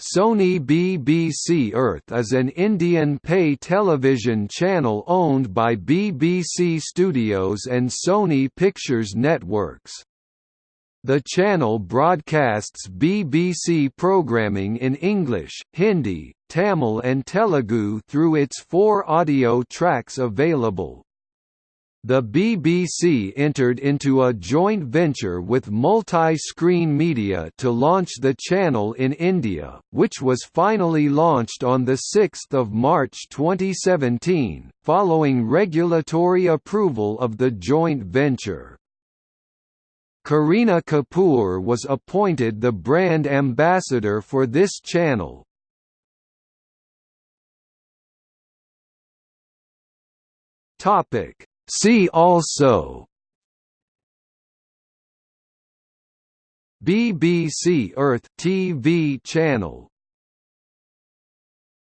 Sony BBC Earth is an Indian pay television channel owned by BBC Studios and Sony Pictures Networks. The channel broadcasts BBC programming in English, Hindi, Tamil and Telugu through its four audio tracks available. The BBC entered into a joint venture with Multi-Screen Media to launch the channel in India, which was finally launched on 6 March 2017, following regulatory approval of the joint venture. Kareena Kapoor was appointed the brand ambassador for this channel. Topic See also BBC Earth TV channel